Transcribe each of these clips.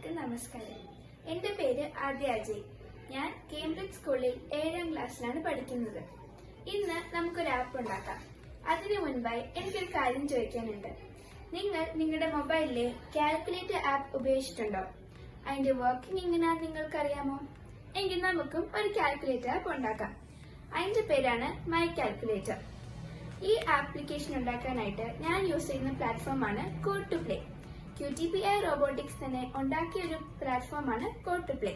എല്ലാവർക്കും നമസ്കാരം. എന്റെ പേര് ആദ്യ അജയ്. ഞാൻ കേംബ്രിഡ്ജ് സ്കൂളിൽ ഏഴാം ക്ലാസ്സിലാണ് പഠിക്കുന്നത്. ഇന്ന് നമുക്കൊരു ആപ്പ് ഉണ്ടാക്കാം. അതിനു മുൻപായി എനിക്കൊരു കാര്യം ചോദിക്കാനുണ്ട്. നിങ്ങൾ നിങ്ങളുടെ മൊബൈലിലെ കാൽക്കുലേറ്റർ ആപ്പ് ഉപയോഗിച്ചിട്ടുണ്ടോ? അതിന്റെ വർക്കിംഗ് എങ്ങനെയാണെന്ന് നിങ്ങൾക്കറിയാമോ? എങ്കിൽ നമുക്കും ഒരു കാൽക്കുലേറ്റർ ആപ്പ് ഉണ്ടാക്കാം. അതിന്റെ പേരാണ് മൈ കാൽക്കുലേറ്റർ ഈ ആപ്ലിക്കേഷൻ ഉണ്ടാക്കാനായിട്ട് ഞാൻ യൂസ് ചെയ്യുന്ന പ്ലാറ്റ്ഫോമാണ് code to play Q T P I robotics തന്നെ ഉണ്ടാക്കിയ ഒരു പ്ലാറ്റ്ഫോമാണ് കോട്ട് പ്ലേ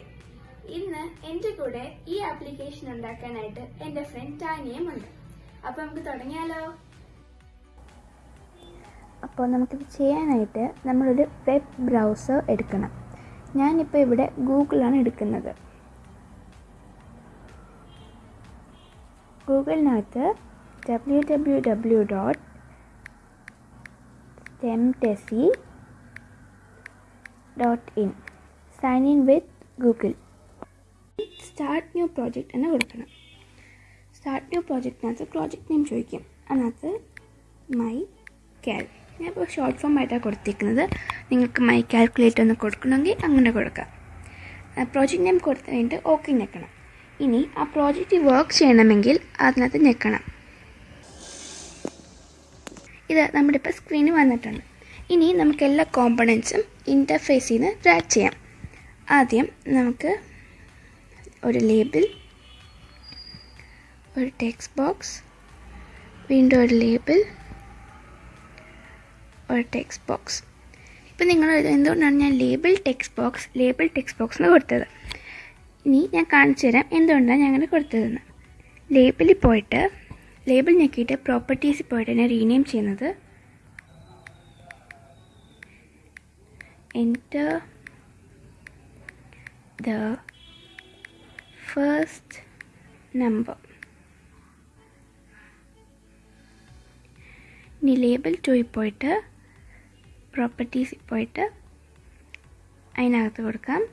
ഇന്ന് എന്റെ കൂടെ ഈ ആപ്ലിക്കേഷൻ ഉണ്ടാക്കാനായിട്ട് എന്റെ ഫ്രണ്ട് ടാനിയും ഉണ്ട്. അപ്പൊ നമുക്ക് തുടങ്ങിയാലോ? അപ്പോൾ നമുക്കിത് ചെയ്യാനായിട്ട് നമ്മളൊരു വെബ് ബ്രൗസർ എടുക്കണം. ഞാനിപ്പോൾ ഇവിടെ ഗൂഗിളാണ് എടുക്കുന്നത്. ഗൂഗിളിനകത്ത് W W W dot ടെംടെസി dot in sign in with Google start new project എന്ന് കൊടുക്കണം. സ്റ്റാർട്ട് ന്യൂ പ്രോജക്റ്റിനകത്ത് പ്രോജക്റ്റ് നെയിം ചോദിക്കും. അതിനകത്ത് മൈ കാൽ ഞാൻ ഇപ്പോൾ ഷോർട്ട് ഫോം ആയിട്ടാണ് കൊടുത്തിരിക്കുന്നത് നിങ്ങൾക്ക് മൈ കാൽക്കുലേറ്റ് ഒന്ന് കൊടുക്കണമെങ്കിൽ അങ്ങനെ കൊടുക്കാം. പ്രോജക്റ്റ് നെയിം കൊടുത്തു കഴിഞ്ഞിട്ട് ഓക്കെ ഞെക്കണം. ഇനി ആ പ്രോജക്റ്റ് വർക്ക് ചെയ്യണമെങ്കിൽ അതിനകത്ത് ഞെക്കണം. ഇത് നമ്മുടെ ഇപ്പോൾ സ്ക്രീനിൽ വന്നിട്ടുണ്ട്. ഇനി നമുക്ക് എല്ലാ കോമ്പണൻസും ഇന്റർഫേസിൽ നിന്ന് ഡ്രാഗ് ചെയ്യാം. ആദ്യം നമുക്ക് ഒരു ലേബിൾ ഒരു ടെക്സ്റ്റ് ബോക്സ് വീണ്ടും ഒരു ലേബിൾ ഒരു ടെക്സ്റ്റ് ബോക്സ് ഇപ്പം നിങ്ങൾ എന്തുകൊണ്ടാണ് ഞാൻ label text box label text box എന്ന് കൊടുത്തത്? ഇനി ഞാൻ കാണിച്ചു തരാം എന്തുകൊണ്ടാണ് ഞാൻ അങ്ങനെ കൊടുത്തതെന്ന്. ലേബിളിൽ പോയിട്ട് ലേബിൾ ഞെക്കിയിട്ട് പ്രോപ്പർട്ടീസിൽ പോയിട്ട് എന്നെ റീനെയിം ചെയ്യുന്നത് എന്റർ the first number. ഇനി ലേബിൾ ടു പോയിട്ട് പ്രോപ്പർട്ടീസിൽ പോയിട്ട് അതിനകത്ത് കൊടുക്കാം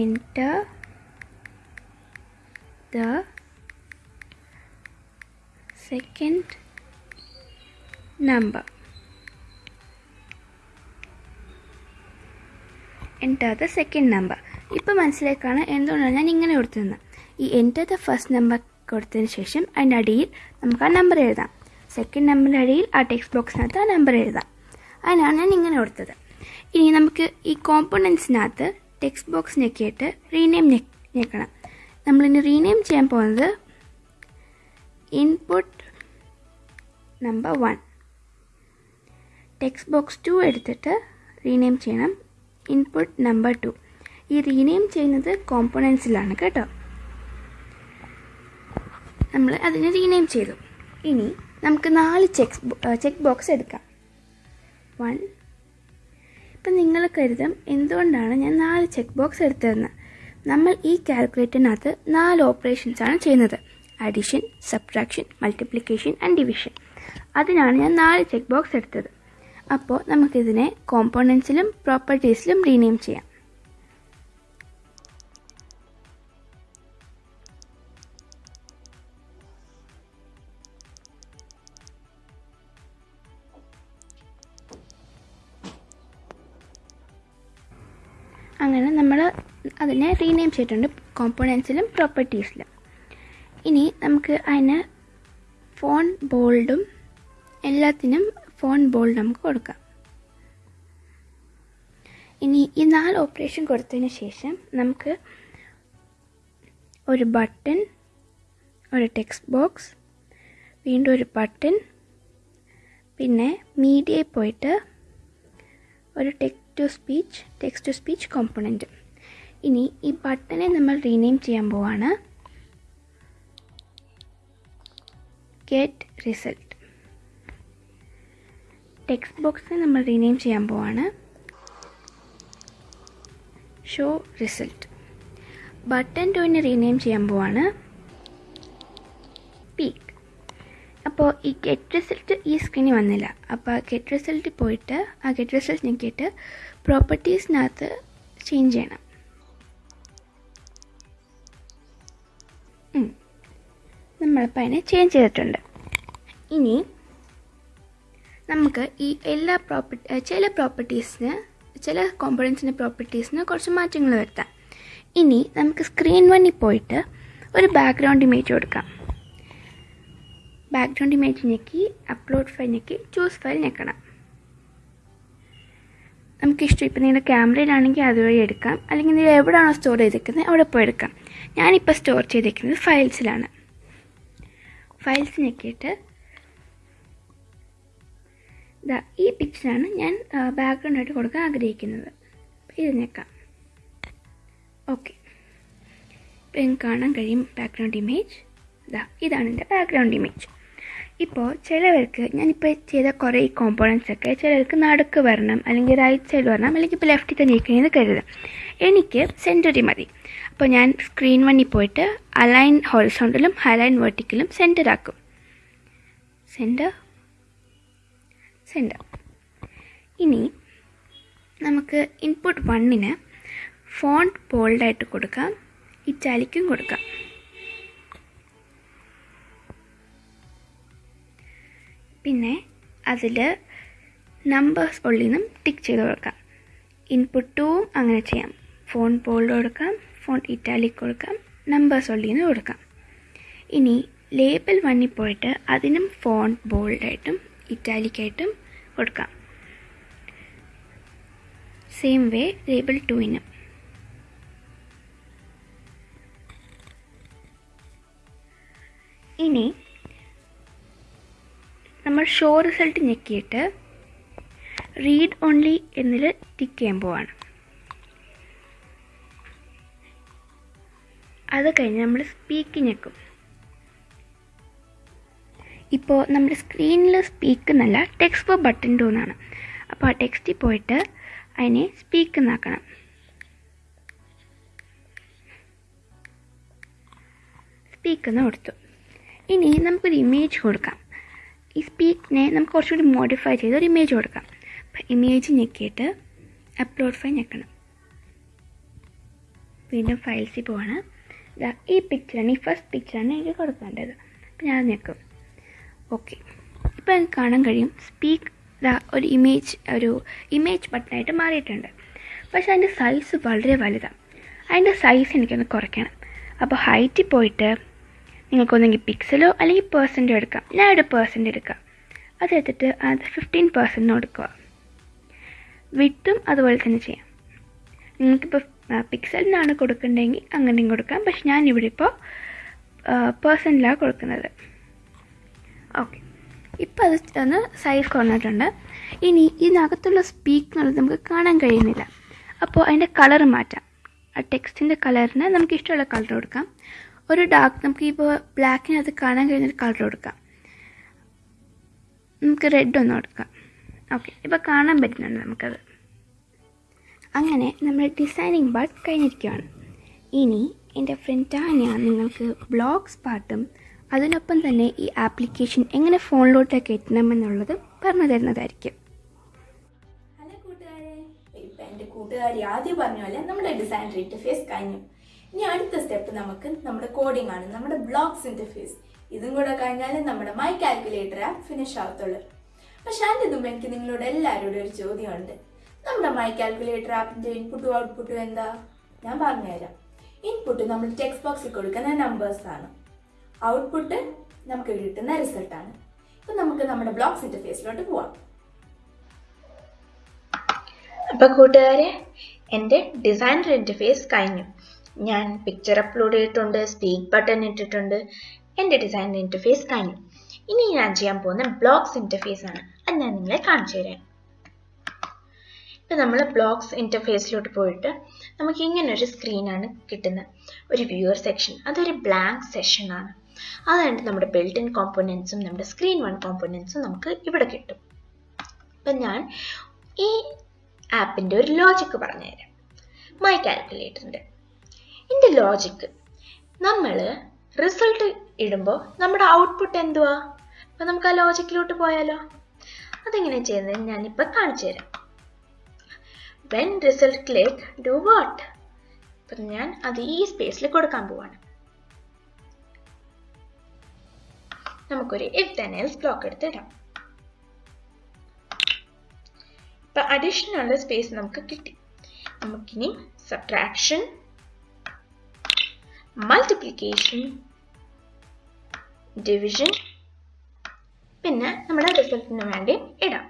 enter the second number enter the second number ഇപ്പോൾ മനസ്സിലേക്കാണ് എന്തുകൊണ്ടാണ് ഞാൻ ഇങ്ങനെ കൊടുത്തതെന്ന് ഈ എന്റർ ദ ഫസ്റ്റ് നമ്പർ കൊടുത്തതിന് ശേഷം അതിന്റെ അടിയിൽ നമുക്ക് ആ നമ്പർ എഴുതാം. സെക്കൻഡ് നമ്പറിന്റെ അടിയിൽ ആ ടെക്സ്റ്റ് ബോക്സിനകത്ത് ആ നമ്പർ എഴുതാം. അതിനാണ് ഞാൻ ഇങ്ങനെ കൊടുത്തത്. ഇനി നമുക്ക് ഈ കോമ്പണൻസിനകത്ത് ടെക്സ്റ്റ് ബോക്സ് ഞെക്കിയിട്ട് റീനെയിം ഞെക്കണം. നമ്മളിനി റീനെയിം ചെയ്യാൻ പോകുന്നത് input number one text box two എടുത്തിട്ട് റീനെയിം ചെയ്യണം. ഇൻപുട്ട് നമ്പർ ടു ഈ റീനെയിം ചെയ്യുന്നത് കോമ്പണൻസിലാണ് കേട്ടോ. നമ്മൾ അതിനെ റീനെയിം ചെയ്തു. ഇനി നമുക്ക് നാല് ചെക്ക് ചെക്ക് ബോക്സ് എടുക്കാം. വൺ ഇപ്പം നിങ്ങൾ കരുതും എന്തുകൊണ്ടാണ് ഞാൻ നാല് ചെക്ക് ബോക്സ് എടുത്തതെന്ന്. നമ്മൾ ഈ കാൽക്കുലേറ്ററിനകത്ത് നാല് ഓപ്പറേഷൻസ് ആണ് ചെയ്യുന്നത്. Addition subtraction multiplication and division അതിനാണ് ഞാൻ നാല് ചെക്ക് ബോക്സ് എടുത്തത്. അപ്പോൾ നമുക്കിതിനെ കോമ്പോണൻസിലും പ്രോപ്പർട്ടീസിലും റീനെയിം ചെയ്യാം. അങ്ങനെ നമ്മൾ അതിനെ റീനെയിം ചെയ്തിട്ടുണ്ട് കോമ്പോണൻസിലും പ്രോപ്പർട്ടീസിലും ഇനി നമുക്ക് അതിന് ഫോൺ ബോൾഡും എല്ലാത്തിനും ഫോൺ ബോൾഡ് നമുക്ക് കൊടുക്കാം. ഇനി ഈ നാല് ഓപ്പറേഷൻ കൊടുത്തതിന് ശേഷം നമുക്ക് ഒരു ബട്ടൺ ഒരു ടെക്സ്റ്റ് ബോക്സ് വീണ്ടും ഒരു ബട്ടൺ പിന്നെ മീഡിയയിൽ പോയിട്ട് ഒരു tech to speech text to speech component ഇനി ഈ ബട്ടനെ നമ്മൾ റീനെയിം ചെയ്യാൻ പോവാണ്. Get result. ടെക്സ്റ്റ് ബോക്സിനെ നമ്മൾ റീനെയിം ചെയ്യാൻ പോവാണ്. ഷോ റിസൾട്ട് ബട്ടൺ ടുവിനെ റീനെയിം ചെയ്യാൻ പോവാണ്. പീക്ക് അപ്പോൾ ഈ ഗെറ്റ് റിസൾട്ട് ഈ സ്ക്രീനിൽ വന്നില്ല. അപ്പോൾ ഗെറ്റ് റിസൾട്ട് പോയിട്ട് ആ ഗെറ്റ് റിസൾട്ട് ഞെക്കിയിട്ട് പ്രോപ്പർട്ടീസിനകത്ത് ചേഞ്ച് ചെയ്യണം. നമ്മളിപ്പോൾ അതിനെ ചേഞ്ച് ചെയ്തിട്ടുണ്ട്. ഇനി നമുക്ക് ഈ എല്ലാ പ്രോപ്പർട്ടി ചില പ്രോപ്പർട്ടീസിന് ചില കോമ്പണൻസിന്റെ പ്രോപ്പർട്ടീസിന് കുറച്ച് മാറ്റങ്ങൾ വരുത്താം. ഇനി നമുക്ക് സ്ക്രീൻ വണ്ണിൽ പോയിട്ട് ഒരു ബാക്ക്ഗ്രൗണ്ട് ഇമേജ് കൊടുക്കാം. ബാക്ക്ഗ്രൗണ്ട് ഇമേജ് ഞെക്കി അപ്ലോഡ് ഫയൽ ഞെക്കി ചൂസ് ഫയൽ ഞെക്കണം. നമുക്കിഷ്ടം ഇപ്പം നിങ്ങളുടെ ക്യാമറയിലാണെങ്കിൽ അതുവഴി എടുക്കാം. അല്ലെങ്കിൽ നിങ്ങൾ എവിടെയാണോ സ്റ്റോർ ചെയ്തിരിക്കുന്നത് അവിടെ പോയി എടുക്കാം. ഞാനിപ്പോൾ സ്റ്റോർ ചെയ്തിരിക്കുന്നത് ഫയൽസിലാണ് ഫയൽസ് ഞെക്കിയിട്ട് ഈ പിക്ചറാണ് ഞാൻ ബാക്ക്ഗ്രൗണ്ട് ആയിട്ട് കൊടുക്കാൻ ആഗ്രഹിക്കുന്നത്. ഇത് ഞെക്കാം ഓക്കെ. എനിക്ക് കാണാൻ കഴിയും ബാക്ക്ഗ്രൗണ്ട് ഇമേജ് ഇതാ ഇതാണ് എന്റെ ബാക്ക്ഗ്രൗണ്ട് ഇമേജ് ഇപ്പോൾ ചിലവർക്ക് ഞാനിപ്പോൾ ചെയ്ത കുറേ ഈ കോമ്പോണൻസ് ഒക്കെ ചിലർക്ക് നടുക്ക് വരണം അല്ലെങ്കിൽ റൈറ്റ് സൈഡ് വരണം അല്ലെങ്കിൽ ഇപ്പോൾ ലെഫ്റ്റിൽ തന്നെ ഇരിക്കണമെന്ന് കരുതാം എനിക്ക് സെന്ററി മതി. അപ്പോൾ ഞാൻ സ്ക്രീൻ വണ്ണിൽ പോയിട്ട് അലൈൻ ഹോറിസോണ്ടലും അലൈൻ വെർട്ടിക്കലും സെന്റർ ആക്കും. സെന്റർ സെന്റർ ഇനി നമുക്ക് ഇൻപുട്ട് വണ്ണിന് ഫോണ്ട് ബോൾഡായിട്ട് കൊടുക്കാം ഇറ്റാലിക്കും കൊടുക്കാം. പിന്നെ അതിൽ നമ്പേഴ്സ് ഉള്ളിൽ ടിക്ക് ചെയ്ത് കൊടുക്കാം. ഇൻപുട്ട് അങ്ങനെ ചെയ്യാം. ഫോൺ ബോൾഡ് കൊടുക്കാം ഫോൺ ഇറ്റാലിക് കൊടുക്കാം നമ്പേഴ്സ് ഉള്ളിൽ കൊടുക്കാം. ഇനി ലേബൽ വണ്ണിൽ പോയിട്ട് അതിനും ഫോൺ ബോൾഡായിട്ടും ഇറ്റാലിക്കായിട്ടും കൊടുക്കാം. സെയിം വേ ലേബിൾ ടുവിനും ഇനി നമ്മൾ ഷോ റിസൾട്ട് ഞെക്കിയിട്ട് റീഡ് ഓൺലി എന്നിൽ ടിക്ക് ചെയ്യാൻ പോവാണ്. അത് കഴിഞ്ഞ് നമ്മൾ സ്പീക്ക് ഞെക്കും. ഇപ്പോൾ നമ്മുടെ സ്ക്രീനിൽ സ്പീക്ക് എന്നല്ല ടെക്സ്റ്റ് ഫോർ ബട്ടൺ ടു എന്നാണ്. അപ്പോൾ ആ ടെക്സ്റ്റിൽ പോയിട്ട് അതിനെ സ്പീക്ക് എന്നാക്കണം. സ്പീക്ക് എന്ന് കൊടുത്തു. ഇനി നമുക്കൊരു ഇമേജ് കൊടുക്കാം. ഈ സ്പീക്കിനെ നമുക്ക് കുറച്ചുകൂടി മോഡിഫൈ ചെയ്ത് ഒരു ഇമേജ് കൊടുക്കാം. അപ്പം ഇമേജ് ഞെക്കിയിട്ട് അപ്ലോഡ് ഫയൽ ഞെക്കണം. വീണ്ടും ഫയൽസിൽ പോവാണ്. ഈ പിക്ചറാണ് ഈ ഫസ്റ്റ് പിക്ചറാണ് എനിക്ക് കൊടുക്കേണ്ടത്. അപ്പം ഞാൻ ഞെക്കും. ഓക്കെ ഇപ്പോൾ എനിക്ക് കാണാൻ കഴിയും. സ്പീക്ക് ഒരു ഇമേജ് ഒരു ഇമേജ് ബട്ടണായിട്ട് മാറിയിട്ടുണ്ട്. പക്ഷേ അതിന്റെ സൈസ് വളരെ വലുതാണ് അതിന്റെ സൈസ് എനിക്കൊന്ന് കുറയ്ക്കണം. അപ്പോൾ ഹൈറ്റിൽ പോയിട്ട് നിങ്ങൾക്കൊന്നെങ്കിൽ പിക്സലോ അല്ലെങ്കിൽ പേഴ്സന്റോ എടുക്കാം. ഞാൻ ഒരു പേഴ്സന്റ് എടുക്കാം. അതെടുത്തിട്ട് അത് ഫിഫ്റ്റീൻ പേഴ്സന്റിന് കൊടുക്കുക വിട്ടും അതുപോലെ തന്നെ ചെയ്യാം. നിങ്ങൾക്കിപ്പോൾ പിക്സലിനാണ് കൊടുക്കേണ്ടതെങ്കിൽ അങ്ങനെയും കൊടുക്കാം. പക്ഷെ ഞാനിവിടെ ഇപ്പോൾ പേഴ്സന്റിലാണ് കൊടുക്കുന്നത്. ഓക്കെ. ഇപ്പോൾ അത് ഒന്ന് സൈസ് കുറഞ്ഞിട്ടുണ്ട് ഇനി ഇതിനകത്തുള്ള സ്പീക്ക് എന്നുള്ളത് നമുക്ക് കാണാൻ കഴിയുന്നില്ല. അപ്പോൾ അതിന്റെ കളർ മാറ്റാം. ആ ടെക്സ്റ്റിന്റെ കളറിന് നമുക്ക് ഇഷ്ടമുള്ള കളർ കൊടുക്കാം. ഒരു ഡാർക്ക് നമുക്ക് ഇപ്പോൾ ബ്ലാക്കിനകത്ത് കാണാൻ കഴിയുന്നൊരു കളർ കൊടുക്കാം. നമുക്ക് റെഡ് ഒന്ന് കൊടുക്കാം. ഓക്കെ. ഇപ്പോൾ കാണാൻ പറ്റുന്നുണ്ട് നമുക്കത്. അങ്ങനെ നമ്മൾ ഡിസൈനിങ് പാർട്ട് കഴിഞ്ഞിരിക്കുകയാണ് ഇനി എന്റെ ഫ്രണ്ട് നിങ്ങൾക്ക് ബ്ലോഗ്സ് പാർട്ടും അതിനൊപ്പം തന്നെ ഈ ആപ്ലിക്കേഷൻ എങ്ങനെ ഫോണിലോട്ട് കയറ്റണമെന്നുള്ളത് പറഞ്ഞു തരുന്നതായിരിക്കും. ഹലോ കൂട്ടുകാരെ. ഇപ്പം എന്റെ കൂട്ടുകാരി ആദ്യം പറഞ്ഞ പോലെ നമ്മുടെ ഡിസൈൻ ഇന്റർഫേസ് കഴിഞ്ഞു. ഇനി അടുത്ത സ്റ്റെപ്പ് നമുക്ക് നമ്മുടെ കോഡിംഗ് ആണ് നമ്മുടെ ബ്ലോഗ്സ് ഇന്റർഫേസ് ഇതും കൂടെ കഴിഞ്ഞാൽ നമ്മുടെ മൈ കാൽക്കുലേറ്റർ ആപ്പ് ഫിനിഷ് ആവത്തുള്ളൂ. പക്ഷെ അതിന്റെ മുമ്പ് എനിക്ക് നിങ്ങളോട് എല്ലാവരോടും ഒരു ചോദ്യമുണ്ട്. നമ്മുടെ മൈ കാൽക്കുലേറ്റർ ആപ്പിന്റെ ഇൻപുട്ടും ഔട്ട്പുട്ടും എന്താ? ഞാൻ പറഞ്ഞുതരാം. ഇൻപുട്ട് നമ്മൾ ടെക്സ്റ്റ് ബോക്സിൽ കൊടുക്കുന്ന നമ്പേഴ്സ് ആണ്. ഔട്ട്പുട്ട് നമുക്ക് കിട്ടുന്ന റിസൾട്ടാണ് ഇപ്പൊ നമുക്ക് നമ്മുടെ ബ്ലോഗ്സ് ഇന്റർഫേസിലോട്ട് പോവാം. അപ്പോൾ കൂട്ടുകാരെ എന്റെ ഡിസൈനർ ഇന്റർഫേസ് കഴിഞ്ഞു. ഞാൻ പിക്ചർ അപ്ലോഡ് ചെയ്തിട്ടുണ്ട് സ്പീക്ക് ബട്ടൺ ഇട്ടിട്ടുണ്ട്. എന്റെ ഡിസൈനർ ഇന്റർഫേസ് കഴിഞ്ഞു. ഇനി ഞാൻ ചെയ്യാൻ പോകുന്ന ബ്ലോക്സ് ഇന്റർഫേസ് ആണ്. അത് ഞാൻ നിങ്ങളെ കാണിച്ചു തരാം. ഇപ്പം നമ്മൾ ബ്ലോക്സ് ഇന്റർഫേസിലോട്ട് പോയിട്ട് നമുക്ക് ഇങ്ങനെ ഒരു സ്ക്രീനാണ് കിട്ടുന്നത്. ഒരു വ്യൂവർ സെക്ഷൻ അതൊരു ബ്ലാങ്ക് സെഷനാണ് അതായത് നമ്മുടെ ബിൽറ്റ് ഇൻ കോമ്പോണൻസും നമ്മുടെ സ്ക്രീൻ വൺ കോമ്പോണൻസും നമുക്ക് ഇവിടെ കിട്ടും. അപ്പം ഞാൻ ഈ ആപ്പിന്റെ ഒരു ലോജിക്ക് പറഞ്ഞുതരാം. മൈ കാൽക്കുലേറ്ററിന്റെ ഇതിന്റെ ലോജിക്ക് നമ്മൾ റിസൾട്ട് ഇടുമ്പോൾ നമ്മുടെ ഔട്ട്പുട്ട് എന്തുവാ? അപ്പം നമുക്ക് ആ ലോജിക്കിലോട്ട് പോയാലോ? അതെങ്ങനെ ചെയ്യുന്നത് ഞാനിപ്പോൾ കാണിച്ചു തരാം when result click do what അപ്പം ഞാൻ അത് ഈ സ്പേസിൽ കൊടുക്കാൻ പോവാണ്. നമുക്കൊരു ഇഫ് ദൻ എൽസ് ബ്ലോക്ക് എടുത്തിടാം ഇപ്പൊ അഡീഷനുള്ള സ്പേസ് നമുക്ക് കിട്ടി. നമുക്കിനി സബ്ട്രാക്ഷൻ മൾട്ടിപ്ലിക്കേഷൻ ഡിവിഷൻ പിന്നെ നമ്മുടെ റിസൾട്ടിന് വേണ്ടി ഇടാം.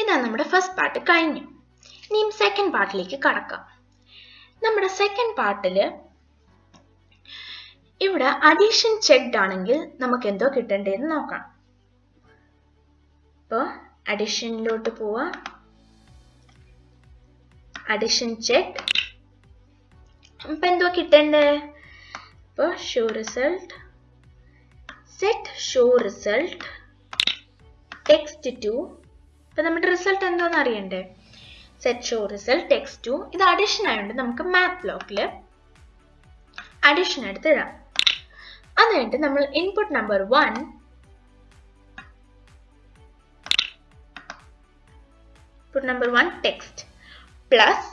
ഇതാണ് നമ്മുടെ ഫസ്റ്റ് പാർട്ട് കഴിഞ്ഞു. ഇനിയും സെക്കൻഡ് പാർട്ടിലേക്ക് കടക്കാം. നമ്മുടെ സെക്കൻഡ് പാർട്ടിൽ ഇവിടെ അഡീഷൻ ചെക്ഡ് ആണെങ്കിൽ നമുക്ക് എന്തോ കിട്ടേണ്ടതെന്ന് നോക്കാം ഇപ്പോൾ അഡീഷനിലോട്ട് പോവാ. അഡീഷൻ ചെക്ക് ഇപ്പൊ എന്തോ കിട്ടണ്ടേ? ഇപ്പൊ show result set show result text to ഇപ്പൊ നമ്മുടെ റിസൾട്ട് എന്താണെന്ന് അറിയണ്ടേ? Set show result text to ഇത് അഡീഷൻ ആയതുകൊണ്ട് നമുക്ക് മാത്ത് ബ്ലോക്കിൽ അഡീഷൻ എടുത്ത് ഇടാം അത് കഴിഞ്ഞിട്ട് നമ്മൾ input number one input number one text plus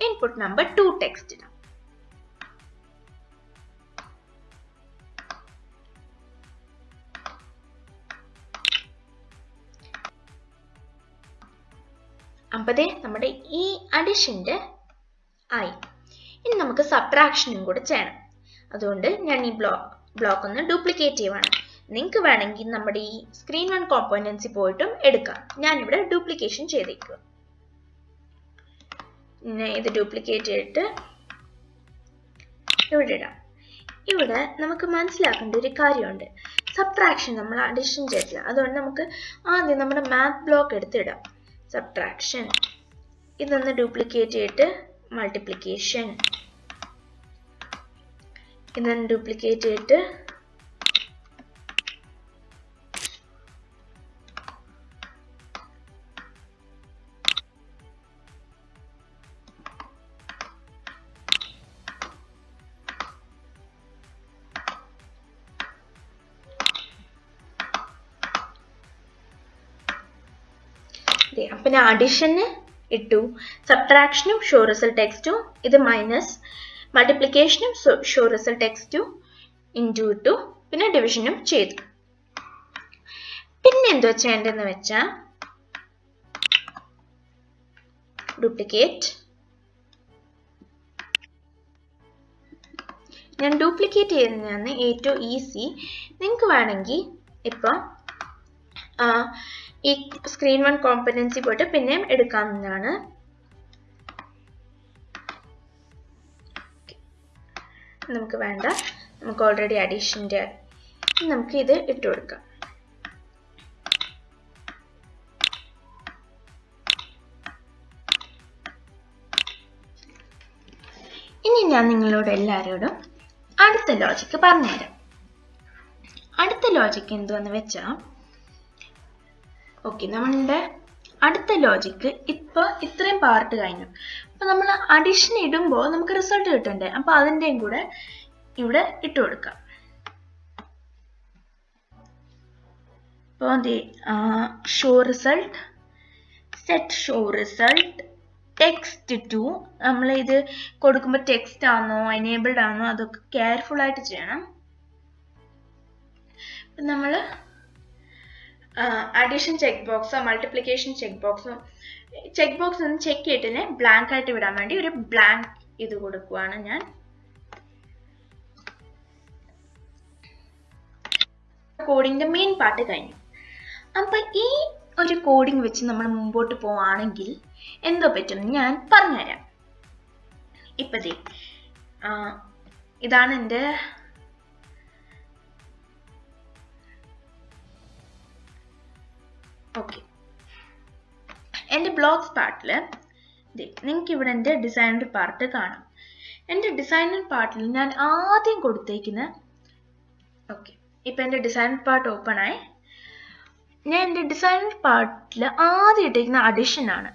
input number two text അമ്പതേ നമ്മുടെ ഈ അഡിഷന്റെ ആയി. ഇനി നമുക്ക് സബ്ട്രാക്ഷനും കൂടെ ചെയ്യണം അതുകൊണ്ട് ഞാൻ ഈ ബ്ലോക്ക് ബ്ലോക്ക് ഒന്ന് ഡ്യൂപ്ലിക്കേറ്റ് ചെയ്യുവാണ്. നിങ്ങൾക്ക് വേണമെങ്കിൽ നമ്മുടെ ഈ സ്ക്രീൻ വൺ കോമ്പോണൻസി പോയിട്ടും എടുക്കാം. ഞാനിവിടെ ഡ്യൂപ്ലിക്കേഷൻ ചെയ്തേക്കുക ഇത് ഡ്യൂപ്ലിക്കേറ്റ് ചെയ്തിട്ട് ഇവിടെ ഇടാം. ഇവിടെ നമുക്ക് മനസ്സിലാക്കേണ്ട ഒരു കാര്യമുണ്ട്. സബ്ട്രാക്ഷൻ നമ്മൾ അഡിഷൻ ചെയ്തില്ല അതുകൊണ്ട് നമുക്ക് ആദ്യം നമ്മുടെ മാത്ത് ബ്ലോക്ക് എടുത്തിടാം സബ്ട്രാക്ഷൻ ഇതൊന്ന് ഡ്യൂപ്ലിക്കേറ്റ് ചെയ്തിട്ട് മൾട്ടിപ്ലിക്കേഷൻ ഇതൊന്ന് ഡ്യൂപ്ലിക്കേറ്റ് ചെയ്തിട്ട് അപ്പം ഞാൻ അഡിഷന് ഇട്ടു. സബ്ട്രാക്ഷനും ഷോ റിസൾട്ട് ടെക്സ്റ്റും ഇത് minus മൾട്ടിപ്ലിക്കേഷനും show result X two into two പിന്നെ ഡിവിഷനും ചെയ്തു. പിന്നെ എന്തോ ചെയ്യേണ്ടതെന്ന് വെച്ചാൽ ഡ്യൂപ്ലിക്കേറ്റ് ഞാൻ ഡ്യൂപ്ലിക്കേറ്റ് ചെയ്യുന്നതാണ് ഏറ്റവും ഈസി നിങ്ങൾക്ക് വേണമെങ്കിൽ ഇപ്പം ഈ സ്ക്രീൻ വൺ കോമ്പനൻസി പോയിട്ട് പിന്നെയും എടുക്കാവുന്നതാണ്. നമുക്ക് വേണ്ട. നമുക്ക് ഓൾറെഡി അഡീഷന്റെ നമുക്ക് ഇത് ഇട്ട് കൊടുക്കാം. ഇനി ഞാൻ നിങ്ങളോട് എല്ലാവരോടും അടുത്ത ലോജിക്ക് പറഞ്ഞുതരാം. അടുത്ത ലോജിക്ക് എന്തുവെന്ന് വെച്ചാൽ ഓക്കെ നമ്മളുടെ അടുത്ത ലോജിക്ക് ഇപ്പോൾ ഇത്രയും പാർട്ട് കഴിഞ്ഞു. അപ്പൊ നമ്മൾ അഡീഷൻ ഇടുമ്പോൾ നമുക്ക് റിസൾട്ട് കിട്ടണ്ടേ? അപ്പൊ അതിന്റെയും കൂടെ ഇവിടെ ഇട്ട് കൊടുക്കാം. ഇപ്പോൾ show result set show result text to നമ്മൾ ഇത് കൊടുക്കുമ്പോൾ ടെക്സ്റ്റ് ആണോ എനേബിൾഡ് ആണോ അതൊക്കെ കെയർഫുൾ ആയിട്ട് ചെയ്യണം. നമ്മൾ അഡീഷൻ ചെക്ക് ബോക്സോ മൾട്ടിപ്ലിക്കേഷൻ ചെക്ക് ബോക്സോ ചെക്ക് ബോക്സ് ഒന്ന് ചെക്ക് ചെയ്തിട്ട് ബ്ലാങ്ക് ആയിട്ട് വിടാൻ വേണ്ടി ഒരു ബ്ലാങ്ക് ഇത് കൊടുക്കുവാണ് ഞാൻ. കോഡിങ്ങിന്റെ മെയിൻ പാർട്ട് കഴിഞ്ഞു. അപ്പൊ ഈ ഒരു കോഡിംഗ് വെച്ച് നമ്മൾ മുമ്പോട്ട് പോവാണെങ്കിൽ എന്തോ പറ്റും ഞാൻ പറഞ്ഞുതരാം. ഇപ്പതേ ഇതാണ് എന്റെ ഓക്കെ എന്റെ ബ്ലോഗ്സ് പാർട്ടിൽ നിങ്ങൾക്ക് ഇവിടെ എന്റെ ഡിസൈനർ പാർട്ട് കാണാം. എന്റെ ഡിസൈനർ പാർട്ടിൽ ഞാൻ ആദ്യം കൊടുത്തേക്കുന്ന ഓക്കെ ഇപ്പം എന്റെ ഡിസൈനർ പാർട്ട് ഓപ്പൺ ആയി. ഞാൻ എന്റെ ഡിസൈനർ പാർട്ടിൽ ആദ്യം ഇട്ടേക്കുന്ന അഡിഷൻ ആണ്.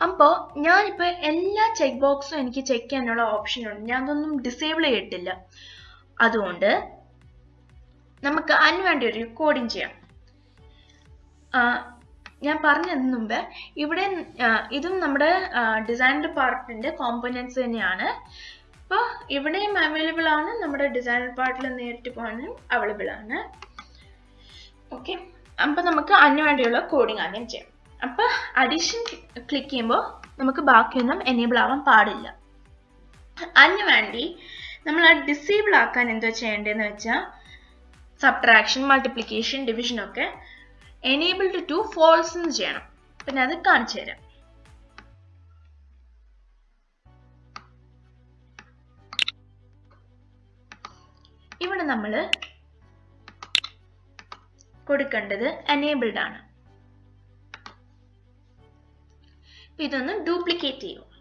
അപ്പോൾ ഞാനിപ്പോൾ എല്ലാ ചെക്ക് ബോക്സും എനിക്ക് ചെക്ക് ചെയ്യാനുള്ള ഓപ്ഷൻ ഉണ്ട്. ഞാൻ അതൊന്നും ഡിസേബിൾ ചെയ്തിട്ടില്ല. അതുകൊണ്ട് നമുക്ക് അതിന് വേണ്ടി ഒരു കോഡിങ് ചെയ്യാം. ഞാൻ പറഞ്ഞതിന് മുമ്പ് ഇവിടെ ഇതും നമ്മുടെ ഡിസൈൻഡ് പാർട്ടിന്റെ കോമ്പനൻസ് തന്നെയാണ്. അപ്പോൾ ഇവിടെയും അവൈലബിൾ ആണ്. നമ്മുടെ ഡിസൈൻ പാർട്ടിൽ നേരിട്ട് പോകാനും അവൈലബിൾ ആണ്. ഓക്കെ അപ്പം നമുക്ക് അതിന് വേണ്ടിയുള്ള കോഡിങ് ആദ്യം ചെയ്യാം. അപ്പോൾ അഡീഷൻ ക്ലിക്ക് ചെയ്യുമ്പോൾ നമുക്ക് ബാക്കിയൊന്നും എനേബിൾ ആവാൻ പാടില്ല. അതിന് വേണ്ടി നമ്മൾ ആ ഡിസേബിൾ ആക്കാൻ എന്തോ ചെയ്യേണ്ടതെന്ന് വെച്ചാൽ സബ്ട്രാക്ഷൻ മൾട്ടിപ്ലിക്കേഷൻ ഡിവിഷൻ ഒക്കെ എനേബിൾഡ് ടു ഫോൾസ് എന്ന് ചെയ്യണം. പിന്നെ അത് കാണിച്ചു തരാം. ഇവിടെ നമ്മൾ കൊടുക്കേണ്ടത് എനേബിൾഡ് ആണ്. ഇതൊന്ന് ഡ്യൂപ്ലിക്കേറ്റ് ചെയ്യും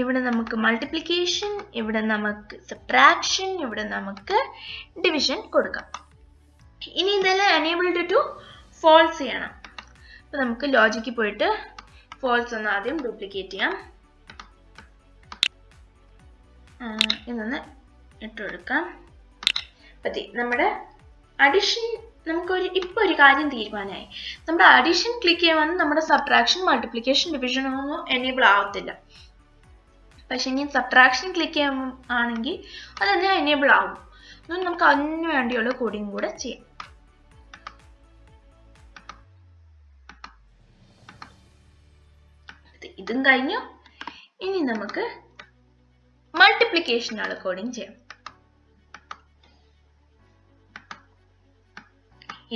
ഇവിടെ നമുക്ക് മൾട്ടിപ്ലിക്കേഷൻ ഇവിടെ നമുക്ക് സബ്ട്രാക്ഷൻ ഇവിടെ നമുക്ക് ഡിവിഷൻ കൊടുക്കാം. ഇനി ഇതെല്ലാം എനേബിൾഡ് ടു ഫോൾസ് ചെയ്യണം. അപ്പൊ നമുക്ക് ലോജിക്കിൽ പോയിട്ട് ഫോൾസ് ഒന്ന് ആദ്യം ഡ്യൂപ്ലിക്കേറ്റ് ചെയ്യാം. ഇതൊന്ന് ഇട്ട് കൊടുക്കാം. പറ്റി നമ്മുടെ അഡിഷൻ നമുക്കൊരു ഇപ്പൊ ഒരു കാര്യം തീരുമാനമായി. നമ്മുടെ അഡിഷൻ ക്ലിക്ക് ചെയ്യുമ്പോൾ നമ്മുടെ സബ്ട്രാക്ഷൻ മൾട്ടിപ്ലിക്കേഷൻ ഡിവിഷൻ ഒന്നും എനേബിൾ ആവത്തില്ല. പക്ഷെ ഇനി സബ്ട്രാക്ഷൻ ക്ലിക്ക് ചെയ്യുമ്പോൾ ആണെങ്കിൽ തന്നെ എനേബിൾ ആകും അതുകൊണ്ട് നമുക്ക് അതിന് വേണ്ടിയുള്ള കോഡിങ് കൂടെ ചെയ്യാം. ഇത് ഇതും കഴിഞ്ഞു. ഇനി നമുക്ക് മൾട്ടിപ്ലിക്കേഷനാണ് കോഡിങ് ചെയ്യാം.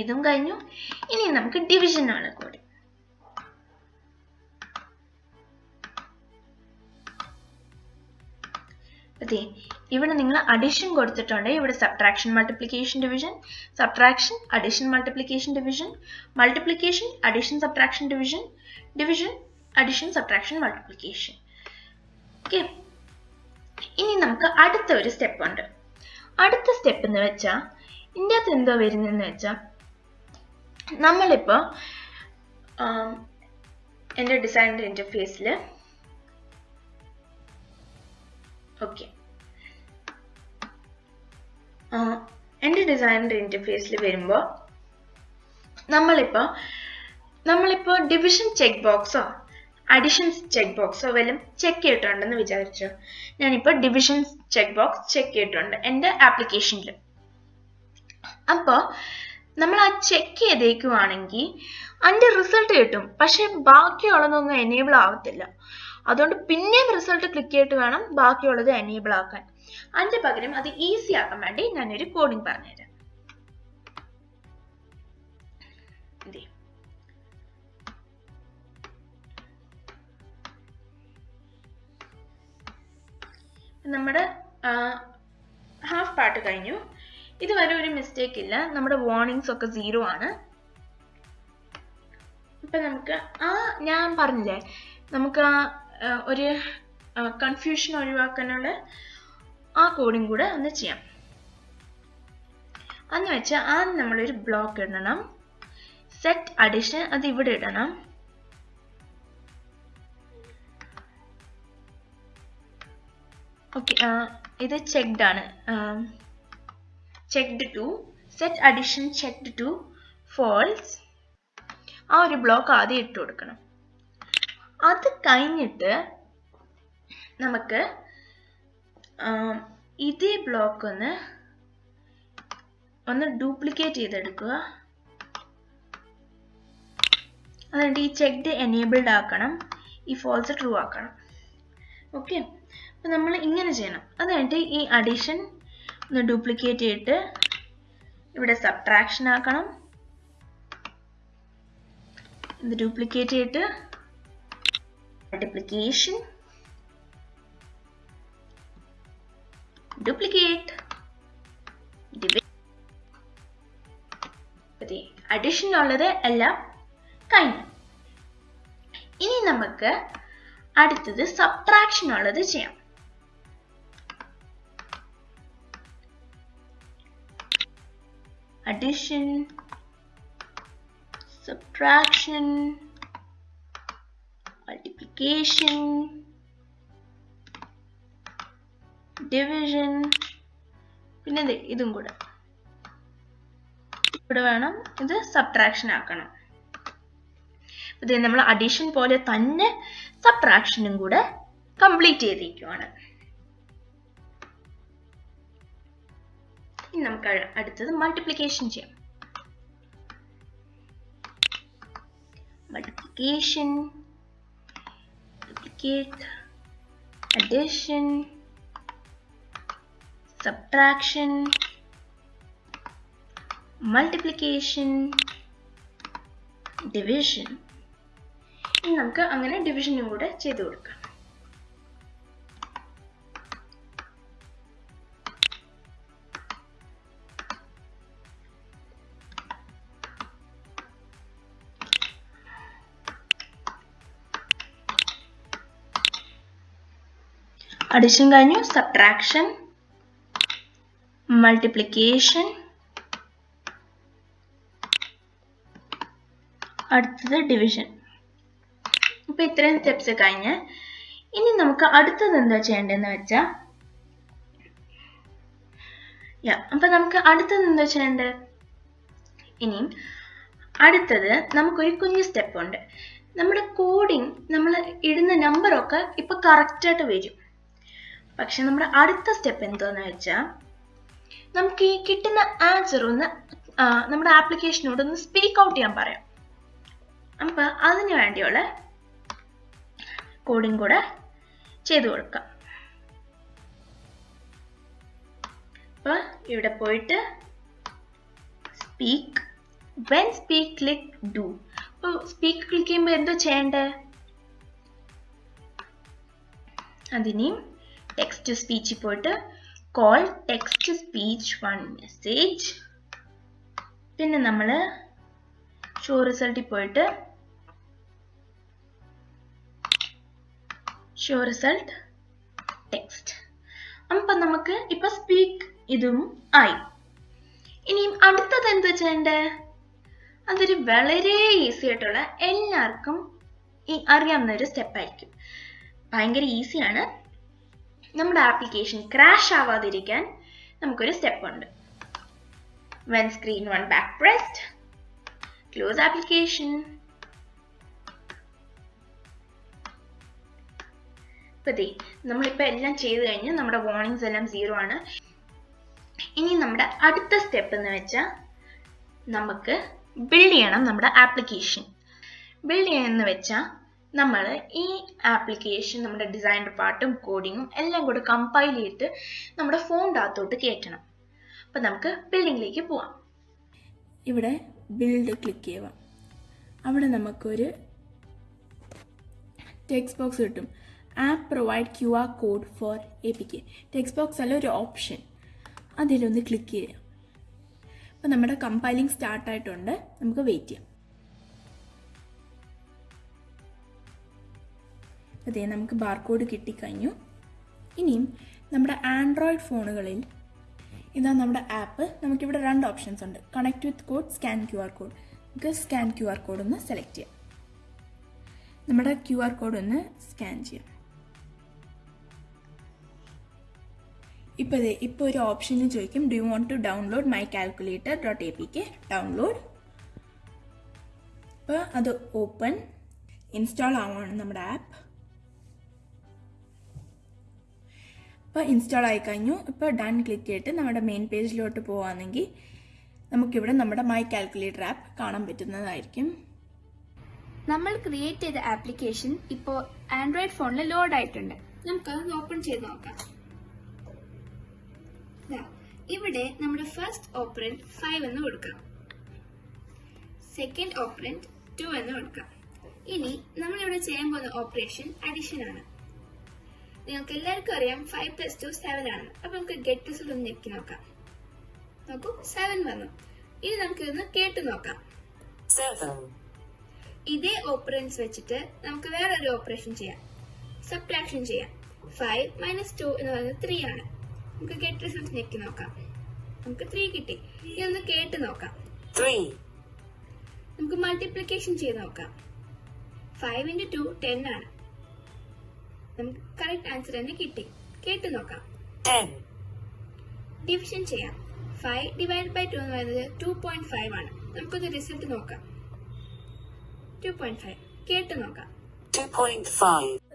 ഇതും കഴിഞ്ഞു. ഇനി നമുക്ക് ഡിവിഷൻ ആണ് കോഡിങ് അതെ. ഇവിടെ നിങ്ങൾ അഡീഷൻ കൊടുത്തിട്ടുണ്ട്. ഇവിടെ subtraction multiplication division subtraction addition multiplication division multiplication addition subtraction division division addition subtraction multiplication okay ഇനി നമുക്ക് അടുത്ത ഒരു സ്റ്റെപ്പ് ഉണ്ട്. അടുത്ത സ്റ്റെപ്പ് എന്ന് വെച്ചാൽ ഇതിന്റെ അകത്ത് എന്തോ വരുന്നതെന്ന് വെച്ചാൽ നമ്മളിപ്പോൾ എന്റെ ഡിസൈൻ ഇന്റർഫേസിൽ ഓക്കെ എന്റെ ഡിസൈനർ ഇന്റർഫേസിൽ വരുമ്പോൾ നമ്മളിപ്പോൾ നമ്മളിപ്പോൾ ഡിവിഷൻ ചെക്ക് ബോക്സോ അഡിഷൻസ് ചെക്ക് ബോക്സോ വല്ലതും ചെക്ക് ചെയ്തിട്ടുണ്ടെന്ന് വിചാരിച്ചു. ഞാനിപ്പോൾ ഡിവിഷൻസ് ചെക്ക് ബോക്സ് ചെക്ക് ചെയ്തിട്ടുണ്ട് എന്റെ ആപ്ലിക്കേഷനിൽ അപ്പോൾ നമ്മൾ ആ ചെക്ക് ചെയ്തേക്കുവാണെങ്കിൽ അതിന്റെ റിസൾട്ട് കിട്ടും. പക്ഷെ ബാക്കിയുള്ളതൊന്നും എനേബിൾ ആവത്തില്ല. അതുകൊണ്ട് പിന്നെയും റിസൾട്ട് ക്ലിക്ക് ചെയ്തിട്ട് വേണം ബാക്കിയുള്ളത് എനേബിൾ ആക്കാൻ. അതിന്റെ പകരം അത് ഈസി ആക്കാൻ വേണ്ടി ഞാനൊരു കോഡിംഗ് പറഞ്ഞുതരാം. നമ്മുടെ ഹാഫ് പാർട്ട് കഴിഞ്ഞു. ഇതുവരെ ഒരു മിസ്റ്റേക്ക് ഇല്ല. നമ്മുടെ വാർണിംഗ്സ് ഒക്കെ സീറോ ആണ്. ഇപ്പൊ നമുക്ക് ആ ഞാൻ പറഞ്ഞില്ലേ നമുക്ക് ആ, ഒരു കൺഫ്യൂഷൻ ഒഴിവാക്കാനുള്ള ആ കോഡും കൂടെ ഒന്ന് ചെയ്യാം. അന്ന് വെച്ചാൽ ആദ്യം നമ്മളൊരു ബ്ലോക്ക് ഇടണം. സെറ്റ് അഡീഷൻ അത് ഇവിടെ ഇടണം. ഓക്കെ ഇത് ചെക്ക്ഡ് ആണ്. Checked to set addition checked to false ആ ഒരു ബ്ലോക്ക് ആദ്യം ഇട്ട് കൊടുക്കണം. അത് കഴിഞ്ഞിട്ട് നമുക്ക് ഇതേ ബ്ലോക്ക് ഒന്ന് ഒന്ന് ഡ്യൂപ്ലിക്കേറ്റ് ചെയ്തെടുക്കുക. എന്നിട്ട് ഈ ചെക്ക്ഡ് എനേബിൾഡ് ആക്കണം ഈ ഫോൾസ് ട്രൂ ആക്കണം. ഓക്കെ അപ്പോൾ നമ്മൾ ഇങ്ങനെ ചെയ്യണം. അത് കഴിഞ്ഞിട്ട് ഈ അഡീഷൻ ഒന്ന് ഡ്യൂപ്ലിക്കേറ്റ് ചെയ്തിട്ട് ഇവിടെ സബ്ട്രാക്ഷൻ ആക്കണം. ഡ്യൂപ്ലിക്കേറ്റ് ചെയ്തിട്ട് multiplication. Duplicate അഡിഷൻ ഉള്ളത് എല്ലാം കഴിഞ്ഞു ഇനി നമുക്ക് അടുത്തത് സബ്ട്രാക്ഷൻ ഉള്ളത് ചെയ്യാം addition subtraction multiplication, division, പിന്നെ ഇതും കൂടെ. ഇവിടെ വേണം ഇത് സബ്ട്രാക്ഷൻ ആക്കണം. ഇത് നമ്മൾ അഡീഷൻ പോലെ തന്നെ സബ്ട്രാക്ഷനും കൂടെ കംപ്ലീറ്റ് ചെയ്തിരിക്കുവാണ്. ഇനി നമുക്ക് അടുത്തത് മൾട്ടിപ്ലിക്കേഷൻ ചെയ്യാം. Multiplication addition subtraction multiplication division. ഇനി നമുക്ക് അങ്ങനെ ഡിവിഷനും കൂടെ ചെയ്തു കൊടുക്കാം. അഡിഷൻ കഴിഞ്ഞു സബ്ട്രാക്ഷൻ മൾട്ടിപ്ലിക്കേഷൻ അടുത്തത് ഡിവിഷൻ ഇപ്പൊ ഇത്രയും സ്റ്റെപ്സ് കഴിഞ്ഞ് ഇനി നമുക്ക് അടുത്തത് എന്താ ചെയ്യേണ്ടതെന്ന് വെച്ചാൽ യാ അപ്പൊ നമുക്ക് അടുത്തത് എന്താ ചെയ്യേണ്ടത്? ഇനിയും അടുത്തത് നമുക്കൊരു കുഞ്ഞു സ്റ്റെപ്പ് ഉണ്ട്. നമ്മുടെ കോഡിങ് നമ്മൾ ഇടുന്ന നമ്പറൊക്കെ ഇപ്പൊ കറക്റ്റായിട്ട് വരും. പക്ഷെ നമ്മുടെ അടുത്ത സ്റ്റെപ്പ് എന്തോന്ന് വെച്ചാൽ നമുക്ക് ഈ കിട്ടുന്ന ആൻസർ ഒന്ന് നമ്മുടെ ആപ്ലിക്കേഷനോട് ഒന്ന് സ്പീക്ക് ഔട്ട് ചെയ്യാൻ പറയാം. അപ്പൊ അതിന് വേണ്ടിയുള്ള കോഡിങ് കൂടെ ചെയ്തു കൊടുക്കാം. അപ്പൊ ഇവിടെ പോയിട്ട് speak when speak click do അപ്പോൾ സ്പീക്ക് ക്ലിക്ക് ചെയ്യുമ്പോൾ എന്തോ ചെയ്യണ്ടേ? അതിനെയും ടെക്സ്റ്റ് ടു സ്പീച്ചിൽ പോയിട്ട് call text speech one message പിന്നെ നമ്മൾ ഷോ റിസൾട്ടിൽ പോയിട്ട് ഷോ റിസൾട്ട് ടെക്സ്റ്റ് അപ്പം നമുക്ക് ഇപ്പൊ സ്പീക്ക് ഇതും ആയി. ഇനിയും അടുത്തത് എന്ത് ചെയ്യണ്ടേ അതൊരു വളരെ ഈസി ആയിട്ടുള്ള എല്ലാവർക്കും അറിയാവുന്ന ഒരു സ്റ്റെപ്പ് ആയിരിക്കും. ഭയങ്കര ഈസിയാണ് നമ്മുടെ ആപ്ലിക്കേഷൻ ക്രാഷ് ആവാതിരിക്കാൻ നമുക്കൊരു സ്റ്റെപ്പ് ഉണ്ട്. When screen one back pressed close application ഇപ്പൊ ദേ എല്ലാം ചെയ്തു കഴിഞ്ഞ് നമ്മുടെ വാർണിംഗ്സ് എല്ലാം സീറോ ആണ്. ഇനി നമ്മുടെ അടുത്ത സ്റ്റെപ്പ് എന്ന് വെച്ചാൽ നമുക്ക് ബിൽഡ് ചെയ്യണം നമ്മുടെ ആപ്ലിക്കേഷൻ ബിൽഡ് ചെയ്യണമെന്ന് വെച്ചാൽ നമ്മൾ ഈ ആപ്ലിക്കേഷൻ നമ്മുടെ ഡിസൈൻ പാർട്ടും കോഡിങ്ങും എല്ലാം കൂടെ കമ്പൈൽ ചെയ്തിട്ട് നമ്മുടെ ഫോണിന്റെ അകത്തോട്ട് കയറ്റണം. അപ്പം നമുക്ക് ബിൽഡിങ്ങിലേക്ക് പോവാം. ഇവിടെ ബിൽഡ് ക്ലിക്ക് ചെയ്യുക. അവിടെ നമുക്കൊരു ടെക്സ്റ്റ് ബോക്സ് കിട്ടും. App provide Q R code for A P K text box അല്ല ഒരു ഓപ്ഷൻ അതിലൊന്ന് ക്ലിക്ക് ചെയ്യാം അപ്പോൾ നമ്മുടെ കമ്പൈലിംഗ് സ്റ്റാർട്ടായിട്ടുണ്ട് നമുക്ക് വെയിറ്റ് ചെയ്യാം. അതെ നമുക്ക് ബാർകോഡ് കിട്ടിക്കഴിഞ്ഞു. ഇനിയും നമ്മുടെ ആൻഡ്രോയിഡ് ഫോണുകളിൽ ഇതാ നമ്മുടെ ആപ്പ് നമുക്കിവിടെ രണ്ട് ഓപ്ഷൻസ് ഉണ്ട്. Connect with code scan Q R code നമുക്ക് സ്കാൻ ക്യു ആർ കോഡ് ഒന്ന് സെലക്ട് ചെയ്യാം. നമ്മുടെ ക്യു ആർ കോഡ് ഒന്ന് സ്കാൻ ചെയ്യാം. ഇപ്പോൾ ഇതേ ഇപ്പോൾ ഒരു ഓപ്ഷനിൽ ചോദിക്കും do you want to download my calculator dot A P K download അപ്പോൾ അത് ഓപ്പൺ ഇൻസ്റ്റാൾ ആവുകയാണ് നമ്മുടെ ആപ്പ് ഇപ്പോൾ ഇൻസ്റ്റാൾ ആയി കഴിഞ്ഞു. ഇപ്പോൾ ഡൺ ക്ലിക്ക് ചെയ്തിട്ട് നമ്മുടെ മെയിൻ പേജിലോട്ട് പോവുകയാണെങ്കിൽ നമുക്കിവിടെ നമ്മുടെ മൈ കാൽക്കുലേറ്റർ ആപ്പ് കാണാൻ പറ്റുന്നതായിരിക്കും. നമ്മൾ ക്രിയേറ്റ് ചെയ്ത ആപ്ലിക്കേഷൻ ഇപ്പോൾ ആൻഡ്രോയിഡ് ഫോണിൽ ലോഡ് ആയിട്ടുണ്ട്. നമുക്ക് ഓപ്പൺ ചെയ്ത് നോക്കാം. ഇവിടെ നമ്മുടെ ഫസ്റ്റ് ഓപ്പറന്റ് ഫൈവ് എന്ന് കൊടുക്കാം. സെക്കൻഡ് ഓപ്പറന്റ് ടു എന്ന് കൊടുക്കാം. ഇനി നമ്മളിവിടെ ചെയ്യാൻ പോകുന്ന ഓപ്പറേഷൻ അഡീഷൻ ആണ്. നിങ്ങൾക്ക് എല്ലാവർക്കും അറിയാം ഫൈവ് പ്ലസ് ടു സെവൻ ആണ്. അപ്പൊ നമുക്ക് ഗെറ്റ് റിസൾട്ട് ഒന്ന് ഞെക്കി നോക്കാം. നോക്കൂ സെവൻ വന്നു. ഇനി നമുക്ക് ഇതൊന്ന് കേട്ട് നോക്കാം. ഇതേ ഓപ്പറൻസ് വെച്ചിട്ട് നമുക്ക് വേറെ ഒരു ഓപ്പറേഷൻ ചെയ്യാം. സബ്ട്രാക്ഷൻ ചെയ്യാം. ഫൈവ് മൈനസ് ടു എന്ന് പറയുന്നത് ത്രീ ആണ്. നമുക്ക് ഗെറ്റ് റിസൾട്ട് ഞെക്കി നോക്കാം. നമുക്ക് ത്രീ കിട്ടി. ഇനി ഒന്ന് കേട്ട് നോക്കാം. നമുക്ക് മൾട്ടിപ്ലിക്കേഷൻ ചെയ്ത് നോക്കാം. ഫൈവ് ഇന്റു ടു ടെൻ ആണ്. നമുക്ക് കറക്റ്റ് ആൻസർ തന്നെ കിട്ടി. കേട്ടു നോക്കാം. ഡിവിഷൻ ചെയ്യാം. ഫൈവ് ഡിവൈഡ് ബൈ ടു എന്ന് പറയുന്നത് ടു പോയിന്റ് ഫൈവ് ആണ്. നമുക്കൊന്ന് റിസൾട്ട് നോക്കാം. ടു പോയിന്റ് ഫൈവ് കേട്ട് നോക്കാം.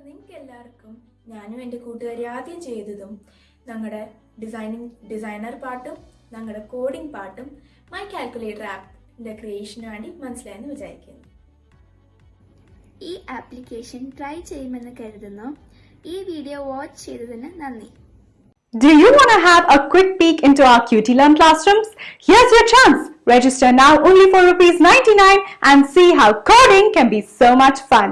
നിങ്ങൾക്ക് എല്ലാവർക്കും ഞാനും എന്റെ കൂട്ടുകാരി ആദ്യം ചെയ്തതും ഞങ്ങളുടെ ഡിസൈനിങ് ഡിസൈനർ പാട്ടും ഞങ്ങളുടെ കോഡിംഗ് പാട്ടും മൈ കാൽക്കുലേറ്റർ ആപ്പിന്റെ ക്രിയേഷന് വേണ്ടി മനസ്സിലായെന്ന് വിചാരിക്കുന്നു. ഈ ആപ്ലിക്കേഷൻ ട്രൈ ചെയ്യുമെന്ന് കരുതുന്നു. ഈ വീഡിയോ വാച്ച് ചെയ്തതിന് നന്ദി Do you want to have a quick peek into our QT Learn classrooms? Here's your chance. Register now only for rupees 99 and see how coding can be so much fun.